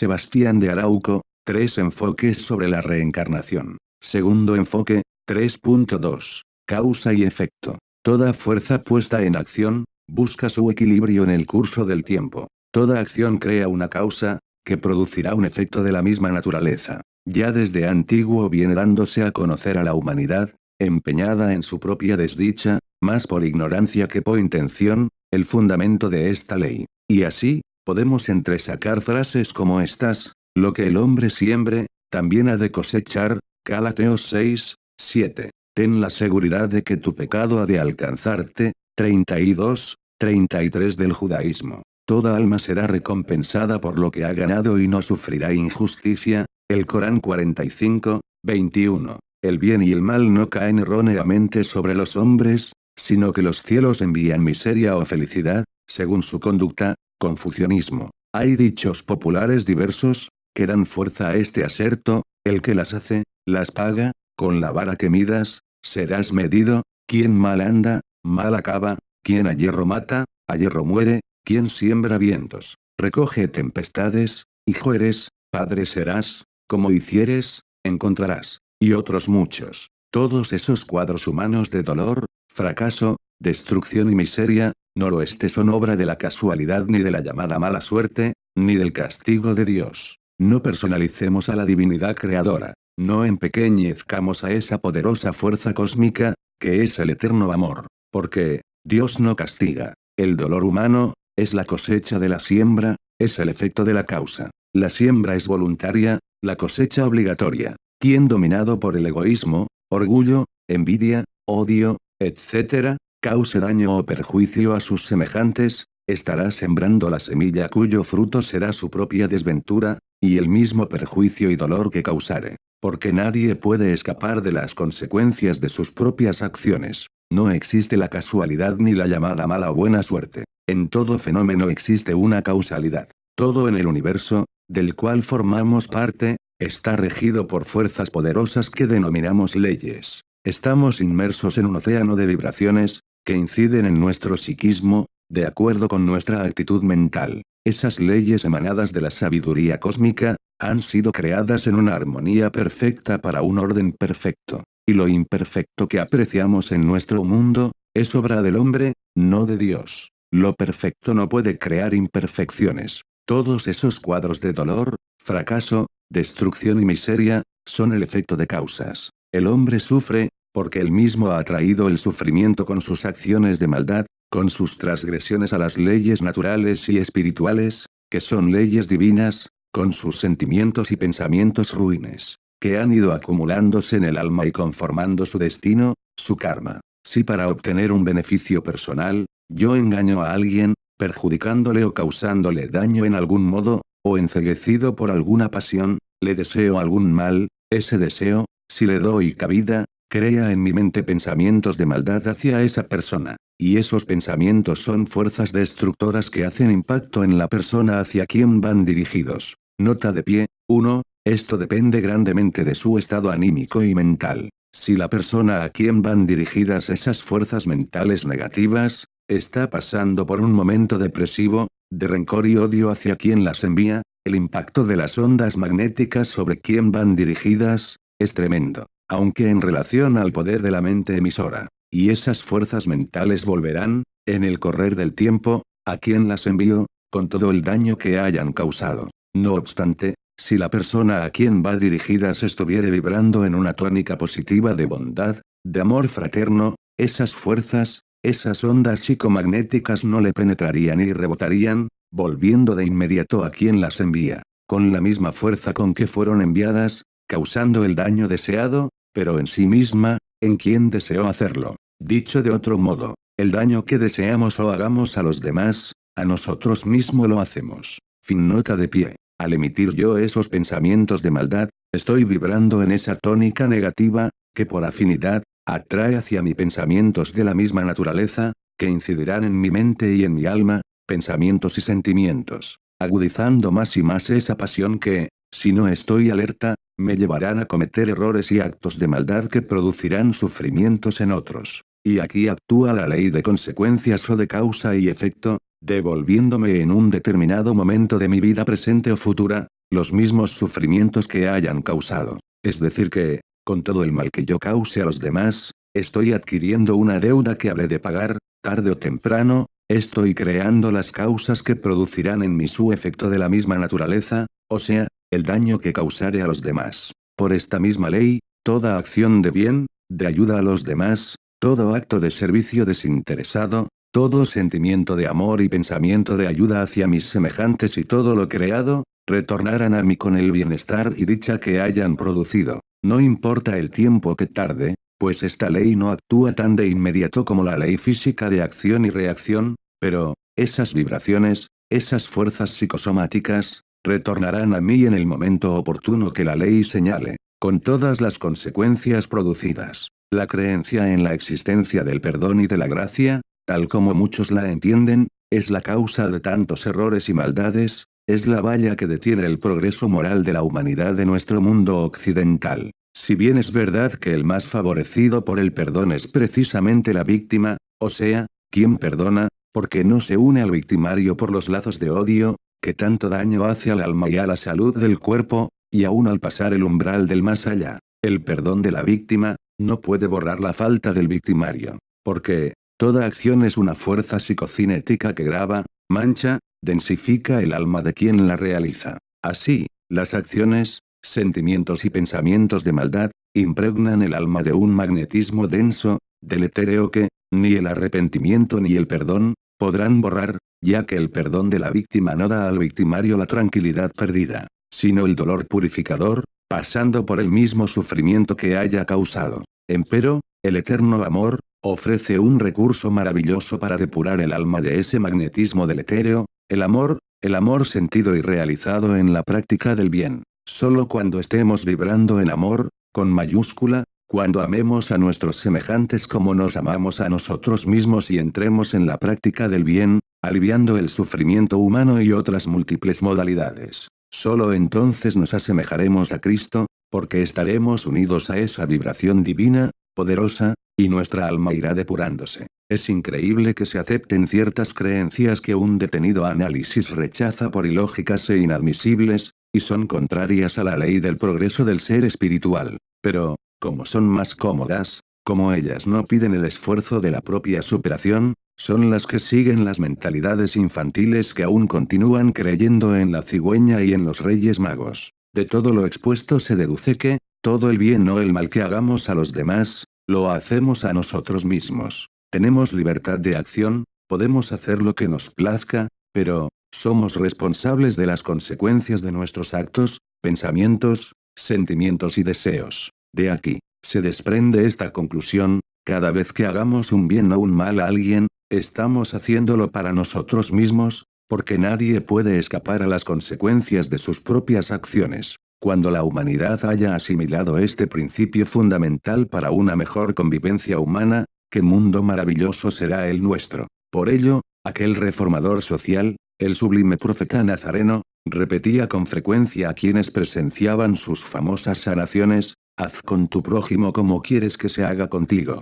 Sebastián de Arauco, tres enfoques sobre la reencarnación. Segundo enfoque, 3.2. Causa y efecto. Toda fuerza puesta en acción, busca su equilibrio en el curso del tiempo. Toda acción crea una causa, que producirá un efecto de la misma naturaleza. Ya desde antiguo viene dándose a conocer a la humanidad, empeñada en su propia desdicha, más por ignorancia que por intención, el fundamento de esta ley. Y así, podemos entresacar frases como estas, lo que el hombre siembre, también ha de cosechar, Calateos 6, 7. Ten la seguridad de que tu pecado ha de alcanzarte, 32, 33 del judaísmo. Toda alma será recompensada por lo que ha ganado y no sufrirá injusticia, el Corán 45, 21. El bien y el mal no caen erróneamente sobre los hombres, sino que los cielos envían miseria o felicidad, según su conducta, confucionismo. Hay dichos populares diversos, que dan fuerza a este aserto, el que las hace, las paga, con la vara que midas, serás medido, quien mal anda, mal acaba, quien a hierro mata, a hierro muere, quien siembra vientos, recoge tempestades, hijo eres, padre serás, como hicieres, encontrarás, y otros muchos. Todos esos cuadros humanos de dolor, fracaso, destrucción y miseria, noroeste son obra de la casualidad ni de la llamada mala suerte, ni del castigo de Dios. No personalicemos a la divinidad creadora, no empequeñezcamos a esa poderosa fuerza cósmica, que es el eterno amor, porque, Dios no castiga. El dolor humano, es la cosecha de la siembra, es el efecto de la causa. La siembra es voluntaria, la cosecha obligatoria. Quien dominado por el egoísmo, orgullo, envidia, odio, etc., cause daño o perjuicio a sus semejantes, estará sembrando la semilla cuyo fruto será su propia desventura, y el mismo perjuicio y dolor que causare. Porque nadie puede escapar de las consecuencias de sus propias acciones. No existe la casualidad ni la llamada mala o buena suerte. En todo fenómeno existe una causalidad. Todo en el universo, del cual formamos parte, está regido por fuerzas poderosas que denominamos leyes. Estamos inmersos en un océano de vibraciones, que inciden en nuestro psiquismo, de acuerdo con nuestra actitud mental. Esas leyes emanadas de la sabiduría cósmica, han sido creadas en una armonía perfecta para un orden perfecto. Y lo imperfecto que apreciamos en nuestro mundo, es obra del hombre, no de Dios. Lo perfecto no puede crear imperfecciones. Todos esos cuadros de dolor, fracaso, destrucción y miseria, son el efecto de causas. El hombre sufre, porque él mismo ha traído el sufrimiento con sus acciones de maldad, con sus transgresiones a las leyes naturales y espirituales, que son leyes divinas, con sus sentimientos y pensamientos ruines, que han ido acumulándose en el alma y conformando su destino, su karma. Si para obtener un beneficio personal, yo engaño a alguien, perjudicándole o causándole daño en algún modo, o enceguecido por alguna pasión, le deseo algún mal, ese deseo, si le doy cabida, crea en mi mente pensamientos de maldad hacia esa persona. Y esos pensamientos son fuerzas destructoras que hacen impacto en la persona hacia quien van dirigidos. Nota de pie, 1. Esto depende grandemente de su estado anímico y mental. Si la persona a quien van dirigidas esas fuerzas mentales negativas, está pasando por un momento depresivo, de rencor y odio hacia quien las envía, el impacto de las ondas magnéticas sobre quien van dirigidas, es tremendo. Aunque en relación al poder de la mente emisora, y esas fuerzas mentales volverán, en el correr del tiempo, a quien las envío, con todo el daño que hayan causado. No obstante, si la persona a quien va dirigidas estuviere vibrando en una tónica positiva de bondad, de amor fraterno, esas fuerzas, esas ondas psicomagnéticas no le penetrarían y rebotarían, volviendo de inmediato a quien las envía, con la misma fuerza con que fueron enviadas, causando el daño deseado, pero en sí misma, en quien deseó hacerlo. Dicho de otro modo, el daño que deseamos o hagamos a los demás, a nosotros mismos lo hacemos. Fin nota de pie. Al emitir yo esos pensamientos de maldad, estoy vibrando en esa tónica negativa, que por afinidad, atrae hacia mí pensamientos de la misma naturaleza, que incidirán en mi mente y en mi alma, pensamientos y sentimientos, agudizando más y más esa pasión que, si no estoy alerta, me llevarán a cometer errores y actos de maldad que producirán sufrimientos en otros. Y aquí actúa la ley de consecuencias o de causa y efecto, devolviéndome en un determinado momento de mi vida presente o futura, los mismos sufrimientos que hayan causado. Es decir que, con todo el mal que yo cause a los demás, estoy adquiriendo una deuda que habré de pagar, tarde o temprano, estoy creando las causas que producirán en mí su efecto de la misma naturaleza, o sea, el daño que causaré a los demás. Por esta misma ley, toda acción de bien, de ayuda a los demás, todo acto de servicio desinteresado, todo sentimiento de amor y pensamiento de ayuda hacia mis semejantes y todo lo creado, retornarán a mí con el bienestar y dicha que hayan producido. No importa el tiempo que tarde, pues esta ley no actúa tan de inmediato como la ley física de acción y reacción, pero, esas vibraciones, esas fuerzas psicosomáticas, retornarán a mí en el momento oportuno que la ley señale, con todas las consecuencias producidas. La creencia en la existencia del perdón y de la gracia, tal como muchos la entienden, es la causa de tantos errores y maldades, es la valla que detiene el progreso moral de la humanidad de nuestro mundo occidental. Si bien es verdad que el más favorecido por el perdón es precisamente la víctima, o sea, quien perdona, porque no se une al victimario por los lazos de odio, que tanto daño hace al alma y a la salud del cuerpo, y aún al pasar el umbral del más allá. El perdón de la víctima, no puede borrar la falta del victimario. Porque, Toda acción es una fuerza psicocinética que graba, mancha, densifica el alma de quien la realiza. Así, las acciones, sentimientos y pensamientos de maldad, impregnan el alma de un magnetismo denso, deletereo que, ni el arrepentimiento ni el perdón, podrán borrar, ya que el perdón de la víctima no da al victimario la tranquilidad perdida, sino el dolor purificador, pasando por el mismo sufrimiento que haya causado. Empero, el eterno amor, Ofrece un recurso maravilloso para depurar el alma de ese magnetismo etéreo, el amor, el amor sentido y realizado en la práctica del bien. Solo cuando estemos vibrando en amor, con mayúscula, cuando amemos a nuestros semejantes como nos amamos a nosotros mismos y entremos en la práctica del bien, aliviando el sufrimiento humano y otras múltiples modalidades. Solo entonces nos asemejaremos a Cristo, porque estaremos unidos a esa vibración divina, poderosa, y nuestra alma irá depurándose. Es increíble que se acepten ciertas creencias que un detenido análisis rechaza por ilógicas e inadmisibles, y son contrarias a la ley del progreso del ser espiritual. Pero, como son más cómodas, como ellas no piden el esfuerzo de la propia superación, son las que siguen las mentalidades infantiles que aún continúan creyendo en la cigüeña y en los reyes magos. De todo lo expuesto se deduce que, todo el bien o el mal que hagamos a los demás, lo hacemos a nosotros mismos. Tenemos libertad de acción, podemos hacer lo que nos plazca, pero, somos responsables de las consecuencias de nuestros actos, pensamientos, sentimientos y deseos. De aquí, se desprende esta conclusión, cada vez que hagamos un bien o un mal a alguien, estamos haciéndolo para nosotros mismos, porque nadie puede escapar a las consecuencias de sus propias acciones. Cuando la humanidad haya asimilado este principio fundamental para una mejor convivencia humana, qué mundo maravilloso será el nuestro. Por ello, aquel reformador social, el sublime profeta Nazareno, repetía con frecuencia a quienes presenciaban sus famosas sanaciones, haz con tu prójimo como quieres que se haga contigo.